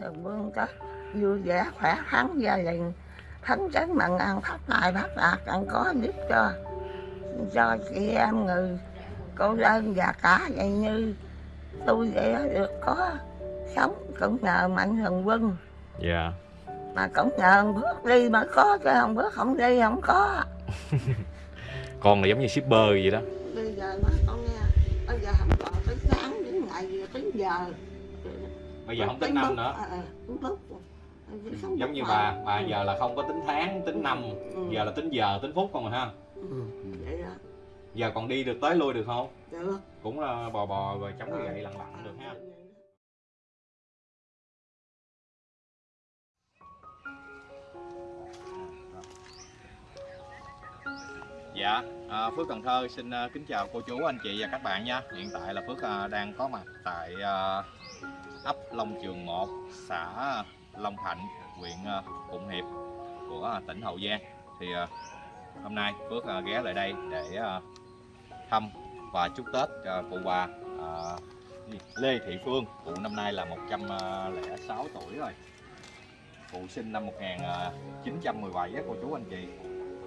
thường vương có vui vẻ khỏe khoắn gia đình phấn chấn mừng ăn phát tài phát đạt ăn có giúp cho cho chị em người cô đơn và cả vậy như tôi đó, được có sống cũng nhờ mạnh thường quân. Dạ. Mà cũng nhờ bước đi mới có chứ không bước không đi không có. Con là giống như shipper vậy đó. Bây giờ nói con nghe bây giờ không còn tính tháng tính ngày tính giờ bây giờ không tính năm nữa. Ờ, ờ, tính phút Không giống như bà mà. bà giờ là không có tính tháng tính năm. Ừ. giờ là tính giờ tính phút không rồi ha? Ừ, vậy đó. Giờ còn đi được tới lui được không? Được cũng là bò bò rồi chống cái gậy lặn lặn được ha. Dạ, à, Phước Cần Thơ xin à, kính chào cô chú, anh chị và các bạn nha. Hiện tại là Phước à, đang có mặt tại à, ấp Long Trường 1, xã Long Thạnh, huyện ờ, Phụng Hiệp của ờ, tỉnh Hậu Giang. Thì ờ, hôm nay Phước ghé lại đây để thăm và chúc Tết à, cụ bà? Lê Thị Phương. Cụ năm nay là 106 tuổi rồi. Cụ sinh năm 1917 á cô chú anh chị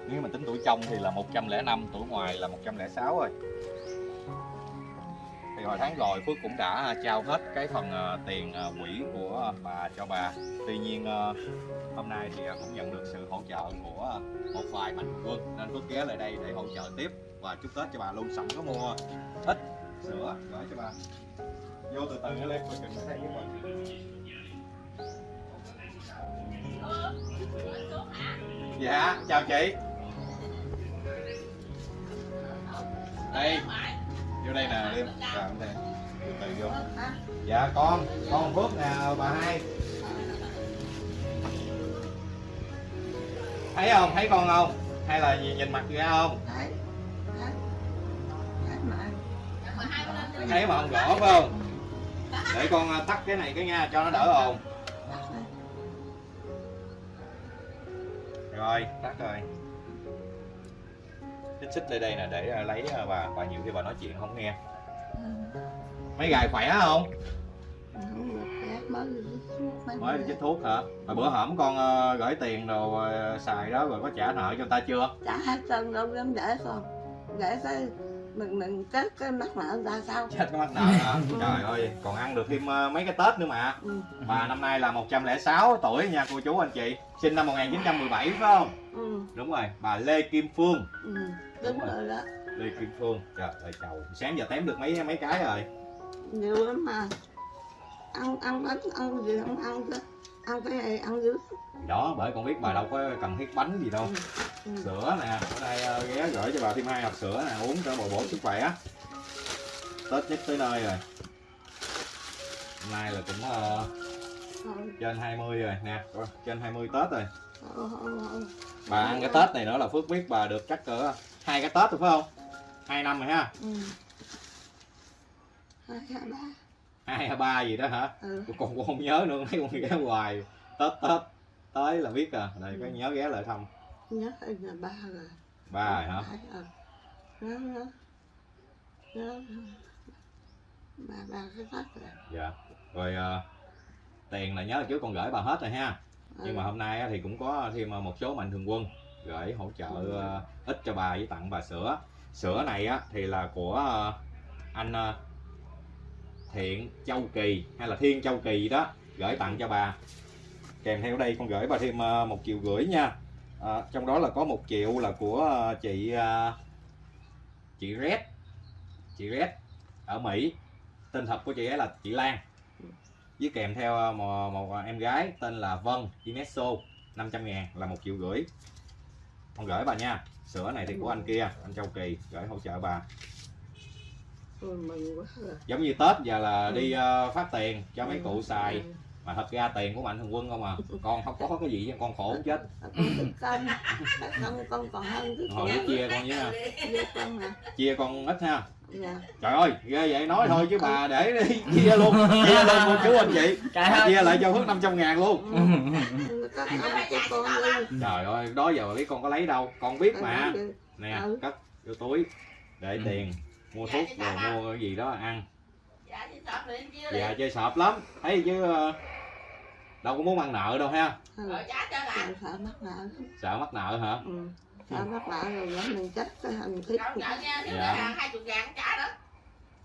nếu mà tính tuổi trong thì là 105 tuổi ngoài là 106 rồi thì hồi tháng rồi Phước cũng đã à, trao hết cái phần à, tiền à, quỹ của bà cho bà. Tuy nhiên hôm nay thì cũng nhận được sự hỗ trợ của một vài mạnh quân. Nên Phước ghé lại đây để hỗ trợ tiếp và chúc Tết cho bà luôn sẵn có mua ít sữa gửi cho bà. Vô từ từ lên coi chừng. Ở đây với mình dạ chào chị. Đây vô đây nè liêm vào đây từ từ vô. Dạ con. Con phước nè bà hai. Thấy không? Thấy con không? Hay là nhìn, nhìn mặt ra không? Thấy. Mà. Không rõ phải không? Để con à, tắt cái này cái nha cho nó đỡ ồn. Rồi tắt rồi xích xích lên đây nè để à, lấy à, bà bà nhiều khi bà nói chuyện không nghe. Mấy gài khỏe không? Mới đi chích thuốc hả? Mà bữa hổm con ờ, gửi tiền rồi ờ, xài đó rồi có trả nợ cho ta chưa? Trả hết trơn đâu dám để con để cái mình mình chết cái mắc nợ ta sao? Chết cái mắc nợ hả? Trời ơi còn ăn được thêm ờ, mấy cái tết nữa mà. Ừ. bà năm nay là 106 tuổi nha cô chú anh chị. Sinh năm 1917 phải không? Ừ. đúng rồi bà Lê Kim Phương. Ừ. đúng Đúng rồi. rồi. Đó Lê Kim Phương. Trời ơi chầu sáng giờ tém được mấy mấy cái rồi. Nhiều lắm mà. Ăn ăn bánh ăn gì không ăn cái ăn cái này ăn dữ. Đó bởi con biết bà đâu có cần thiết bánh gì đâu. Ừ. sữa nè ở đây ờ, ghé gửi cho bà thêm hai hộp sữa nè uống cho bồi bổ sức khỏe. Tết nhất tới nơi rồi. Hôm nay là cũng Thôi, trên 20 rồi nè trên 20 tết rồi. Bà ăn cái tết này nữa là phước biết bà được chắc cỡ hai cái tết rồi phải không? Hai năm rồi ha? Ừ. hai ba. Hai hay ba gì đó hả? Ừ. con cũng không nhớ nữa mấy con ghé hoài. Tết tết tới là biết à. Đây có nhớ ghé lại thăm nhớ là ba rồi. Ba rồi hả? Ừ. Nhớ, nhớ. Nhớ. ba ba cái tắt rồi. Dạ. Rồi ờ, tiền là nhớ hồi trước con gửi bà hết rồi ha. Nhưng mà hôm nay thì cũng có thêm một số mạnh thường quân gửi hỗ trợ ờ, ít cho bà với tặng bà sữa. Sữa này á thì là của ờ, anh ờ, Thiện Châu Kỳ hay là Thiên Châu Kỳ đó gửi tặng cho bà. Kèm theo đây con gửi bà thêm ờ, một triệu rưỡi nha Ờ, trong đó là có một triệu là của ờ, chị ờ, chị Red. Chị Red ở Mỹ. Tên thật của chị ấy là chị Lan. Với kèm theo một, một em gái tên là Vân Inesso 500 ngàn là một triệu rưỡi. Con gửi bà nha. Sữa này thì của anh kia anh Châu Kỳ gửi hỗ trợ bà. Giống như Tết giờ là Ừ. đi ờ, phát tiền cho mấy Ừ, cụ xài. Ừ. mà thật ra tiền của mạnh thường quân không à. Con không có cái gì chứ con khổ chết. Con con còn hơn cái hồi chia con với nha với con nè chia con ít ha. Dạ. Trời ơi ghê vậy. Nói thôi chứ bà để đi. Chia luôn. Chia luôn cô chú anh chị. Trời chia lại cho Phước 500 ngàn luôn. Ừ, đi trời ơi đó giờ bà biết con có lấy đâu. Con biết mà. nè Ừ. cất vô túi. Để Ừ. tiền. Mua thuốc rồi mua cái gì đó ăn dạ dạ chơi sọp lắm. Thấy chứ ờ, đâu có muốn ăn nợ đâu ha. Ừ. Cho bà. Sợ- mắc nợ sợ mắc nợ hả? Ừ. sợ mắc nợ rồi dẫn mình chết cái hình thiết Dạ.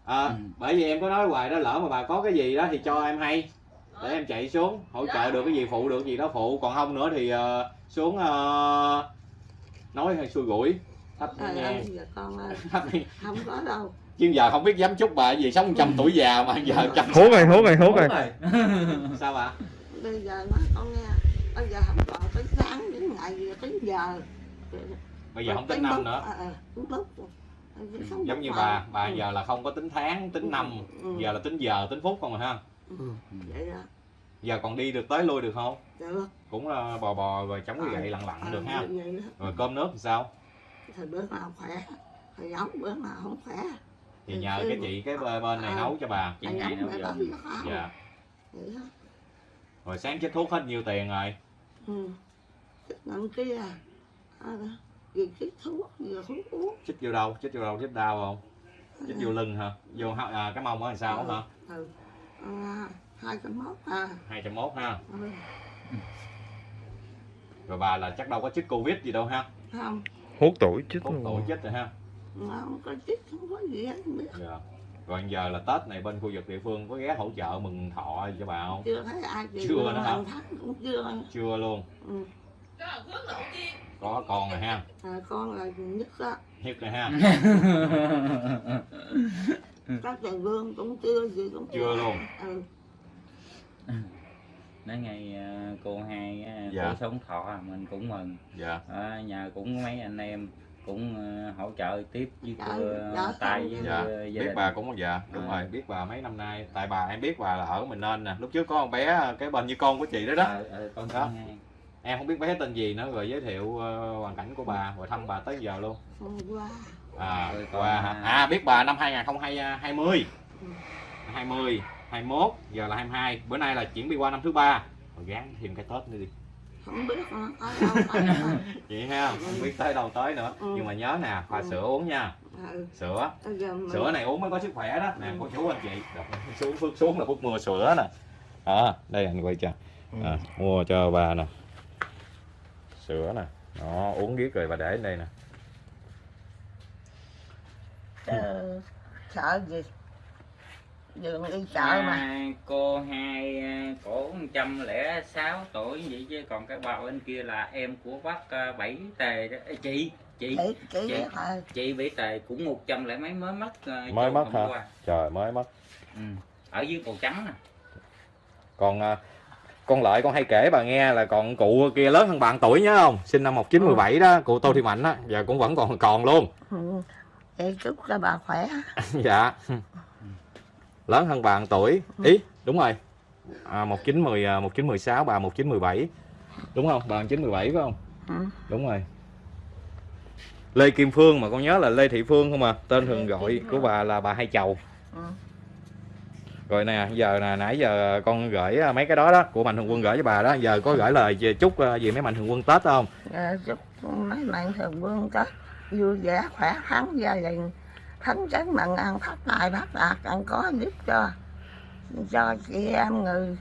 à, Ừ. bởi vì em có nói hoài đó lỡ mà bà có cái gì đó thì cho em hay. Để em chạy xuống hỗ trợ được cái gì phụ được gì đó phụ. Còn không nữa thì ờ, xuống ờ, nói hay xui rủi thấp trời nghe. con ơi. Thấp nghe. không có đâu chứ giờ không biết dám chúc bà gì sống trăm tuổi già mà giờ trăm hốt rồi hốt rồi hốt rồi sao bà bây giờ nói con nghe bây giờ không còn tính tháng đến ngày tính giờ. Bây giờ không tính năm nữa. à, à. Bây giờ sống giống như bà. bà Ừ. giờ là không có tính tháng tính năm. Ừ. giờ là tính giờ tính phút không rồi ha? Ừ. vậy đó. Giờ còn đi được tới lui được không? Được cũng là bò bò rồi chống cái Ờ. gậy lặn lặn À, được ha? rồi cơm nước thì sao? Thời bữa nào khỏe. Thời giống bữa nào không khỏe thì Ừ, nhờ ừ. cái chị cái bên bên này Ờ. nấu cho bà Chị giống nào mẹ giờ? dạ. Rồi sáng chích thuốc hết nhiêu tiền rồi? Ừ. Nhận kia. À, vừa chích thuốc vừa thuốc uống. Chích vô đâu? Chích vô đâu? Chích đau không? Chích vô lưng hả? Vô à, cái mông á thì sao hả? Ừ. Hai cái mốt à. Hai trăm mốt ha. Ừ. rồi bà là chắc đâu có chích covid gì đâu ha? Không. Hốt tuổi chết hút tuổi chích rồi ha không có chích không có gì hết không biết. Dạ. Rồi giờ là tết này bên khu vực địa phương có ghé hỗ trợ mừng thọ gì cho bà không? Chưa thấy ai Chưa luôn, nữa hả? cũng chưa. Chưa luôn. Ừ. Có con rồi ha. À, con là nhất đó. Hiếp rồi ha. Các thầy vương cũng chưa gì cũng Chưa. Luôn. ừ. nói ngày ờ, cô hai ờ, Dạ. cô sống thọ à, mình cũng mừng. Dạ. Ờ, nhà cũng mấy anh em cũng ờ, hỗ trợ tiếp với Dạ, dạ, tay với dạ ờ, gia biết bà cũng dạ đúng À. rồi biết bà mấy năm nay. Tại bà em biết bà là ở mình nên nè. Lúc trước có con bé cái bên như con của chị đó đó. Ờ, ờ, con Đó. em không biết bé tên gì nữa rồi giới thiệu hoàn cảnh của bà rồi thăm bà tới giờ luôn. À qua à, à biết bà năm 2020 Ừ. 20 21 giờ là 22 bữa nay là chuyển đi qua năm thứ ba. Rồi gán thêm cái tết nữa đi không biết nữa, ở đâu ở đâu. vậy ha không biết tới đâu tới nữa Ừ. nhưng mà nhớ nè pha Ừ. sữa uống nha ừ. sữa mình sữa này uống mới có sức khỏe đó nè Ừ. cô chú anh chị Rồi, xuống phước xuống là phước mua sữa nè đó đây anh quay cho Ừ. à, mua cho bà nè sữa nè đó uống biết rồi bà để đây nè ờ, sợ gì đường đi chợ mà À, cô hai à, cổ 106 tuổi vậy chứ còn cái bà bên kia là em của bác à, bảy tề đó Ê, chị chị chị chị Chị. chị bảy tề cũng một trăm lẻ mấy mới mất à, Mới mất hả? qua. trời mới mất ừ. ở dưới cầu trắng nè còn à, con lợi con hay kể bà nghe là còn cụ kia lớn hơn bạn tuổi nhớ không sinh năm 1917 đó cụ Tô Thị Mạnh á giờ cũng vẫn còn còn luôn ừ. Vậy chúc cho bà khỏe dạ lớn hơn bạn tuổi. Ý đúng rồi. À, 1910 à, 1916 bà 1917 đúng không? Bà 1917 phải không? Ừ. đúng rồi. Lê Kim Phương mà con nhớ là Lê Thị Phương không à? Tên thường gọi của bà là bà Hai Chầu. Ừ. rồi nè giờ nè nãy giờ con gửi à, mấy cái đó đó của mạnh thường quân gửi cho bà đó. Giờ có gửi lời chúc à, gì mấy mạnh thường quân tết không? Ờ, chúc mấy mạnh thường quân tết vui vẻ khỏe khoắn gia đình thánh chánh mặn ăn phát tài phát đạt ăn có giúp cho. Cho chị em người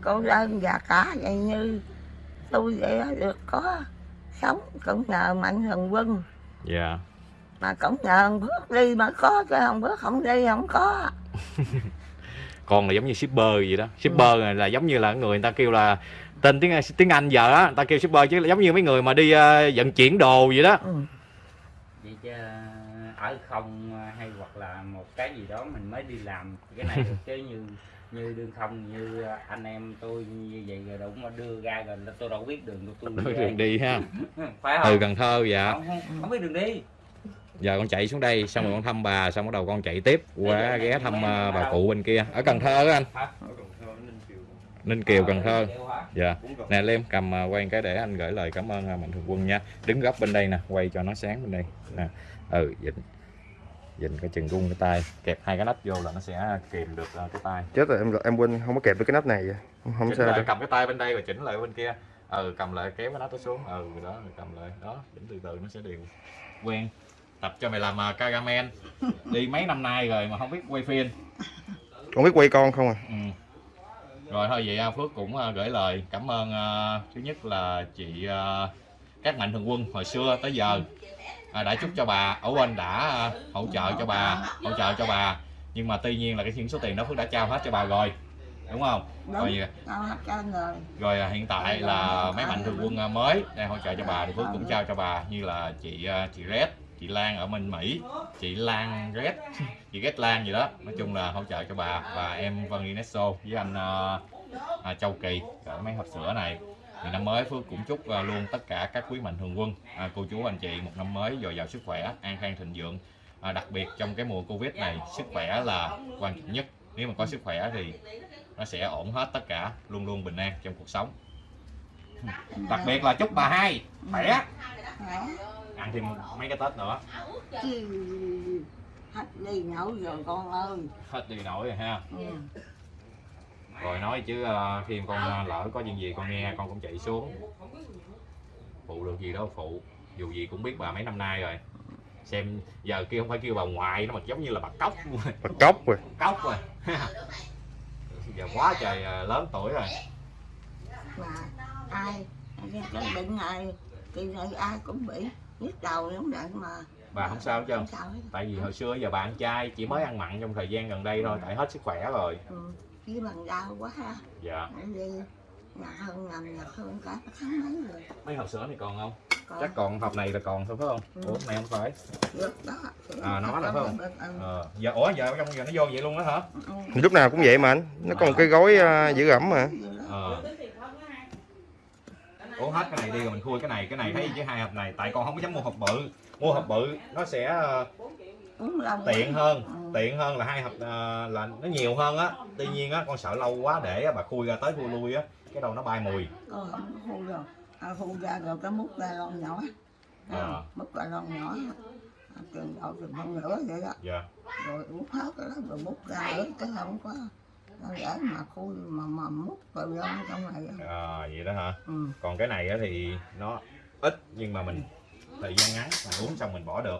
cô đơn và cả vậy như tôi vậy được có sống cũng nhờ mạnh thường quân. Dạ. Mà cũng nhờ ông bước đi mà có chứ không bước không đi không có. Con là giống như shipper gì đó. Shipper này là giống như là người người ta kêu là tên tiếng tiếng Anh giờ á người ta kêu shipper chứ là giống như mấy người mà đi à, vận chuyển đồ vậy đó. Ừ. vậy chứ ở không à, hay hoặc là một cái gì đó mình mới đi làm. Cái này được chứ như như đương không như anh em tôi như vậy rồi đúng mà đưa ra rồi là tôi đâu biết đường của tôi Đối đường đi ha? Phải từ không Cần Thơ dạ không, không, không biết đường đi. Giờ con chạy xuống đây xong rồi con thăm bà xong bắt đầu con chạy tiếp qua ghé thăm ở bà đâu? cụ bên kia. Ở Cần Thơ á anh. Hả? Ninh Kiều. Cần Thơ. Dạ. Nè Lem cầm à, quay cái để anh gửi lời cảm ơn mạnh thường quân nha. Đứng góc bên đây nè quay cho nó sáng bên đây. Nè. Ừ dịnh dịnh cái chừng gung cái tay. Kẹp hai cái nách vô là nó sẽ kìm được à, cái tay. Chết rồi em em quên không có kẹp được cái nắp này không chỉnh sao lại cầm cái tay bên đây rồi chỉnh lại bên kia. Ừ cầm lại kéo cái nắp nó xuống. Ừ đó rồi cầm lại. Đó chỉnh từ từ nó sẽ đều quen. Tập cho mày làm uh, Kagamen đi mấy năm nay rồi mà không biết quay phim. Con biết quay con không à? Ừ. rồi thôi vậy à, Phước cũng à, gửi lời cảm ơn à, thứ nhất là chị à, các mạnh thường quân hồi xưa tới giờ. à, đã chúc cho bà ở quên đã à, hỗ trợ cho bà hỗ trợ cho bà. Nhưng mà tuy nhiên là cái những số tiền đó Phước đã trao hết cho bà rồi đúng không? Đúng. Rồi rồi. rồi à, hiện tại là mấy mạnh thường quân à, mới đang hỗ trợ cho bà thì Phước cũng trao cho bà như là chị à, chị Red chị Lan ở bên Mỹ. Chị Lan Red chị Red Lan gì đó. Nói chung là hỗ trợ cho bà và em Vân Inesso với anh à, à, Châu Kỳ. Gửi mấy hộp sữa này thì năm mới Phước cũng chúc à, luôn tất cả các quý mạnh thường quân. À, cô chú anh chị một năm mới dồi dào sức khỏe an khang thịnh vượng. À, đặc biệt trong cái mùa Covid này sức khỏe là quan trọng nhất. Nếu mà có sức khỏe thì nó sẽ ổn hết tất cả luôn luôn bình an trong cuộc sống. Đặc biệt là chúc bà hai khỏe. Khỏe ăn thêm mấy cái tết nữa. Hết đi nổi rồi con ơi. Hết đi nổi rồi ha? Ừ. rồi nói chứ ờ, khi con ờ, lỡ có chuyện gì con nghe con cũng chạy xuống. Phụ được gì đâu phụ. Dù gì cũng biết bà mấy năm nay rồi. Xem giờ kia không phải kêu bà ngoại nó mà giống như là bà cốc. Bà cốc rồi. Cốc rồi. Giờ quá trời lớn tuổi rồi. Mà ai cái bệnh này kỳ này ai cũng bị. Nhức đầu giống vậy mà. Bà không sao hết trơn. Không sao hết. Tại vì hồi xưa giờ bà ăn chay chỉ mới ăn mặn trong thời gian gần đây thôi tại hết sức khỏe rồi. Ừ. chứ bằng đau quá ha. Dạ. Đi. Nhà hơn nằm nhà hơn cả tháng mấy rồi. Mấy hộp sữa này còn không? Còn. Chắc còn hộp này là còn thôi phải không? Ừ. ủa hộp này không phải. Được đó. À, nó là phải không? Ừ. ờ giờ ủa giờ trong giờ nó vô vậy luôn đó hả? Ừ. lúc nào cũng vậy mà anh. Nó có một cái gói à, giữ ẩm mà. Ờ. Ủa hết cái này đi rồi mình khui cái này. Cái này thấy chứ hai hộp này tại con không có dám mua hộp bự. Mua hộp bự nó sẽ uống lâu tiện hơn Ừ. tiện hơn là hai hộp ờ, là nó nhiều hơn á. Tuy nhiên á con sợ lâu quá để bà khui ra tới khui lui á cái đầu nó bay mùi. Không hôn rồi. À, hôn ra rồi cái múc ra lon nhỏ. Ờ. múc ra lon nhỏ. À, chừng độ chừng phân nửa vậy đó. Dạ. Rồi uống hết cái đó rồi múc ra nữa cái không có để mà khui mà mà múc vào lon trong này à, vậy đó hả? Ừ. còn cái này á thì nó ít nhưng mà mình thời gian ngắn mình uống xong mình bỏ được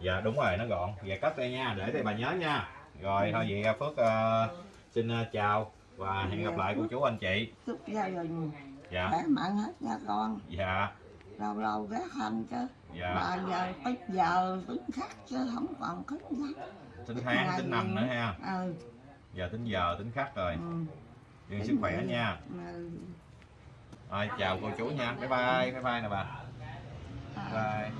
dạ đúng rồi nó gọn. Dạ cất đây nha để đây bà nhớ nha. Rồi thôi vậy phước ờ, xin ờ, chào và hẹn gặp lại cô chú anh chị. Chúc gia đình dạ. Khỏe mạnh hết nha con. Dạ. Lâu lâu ghé thăm chứ. Dạ. Mà giờ ít giờ tính khắc chứ không còn khắc nhắc tính tháng tính năm nữa ha. Ừ. giờ tính giờ tính khắc rồi. Ừ. sức khỏe nha. ừ. rồi chào cô chú nha. Bye bye bye bye nè bà. À. bye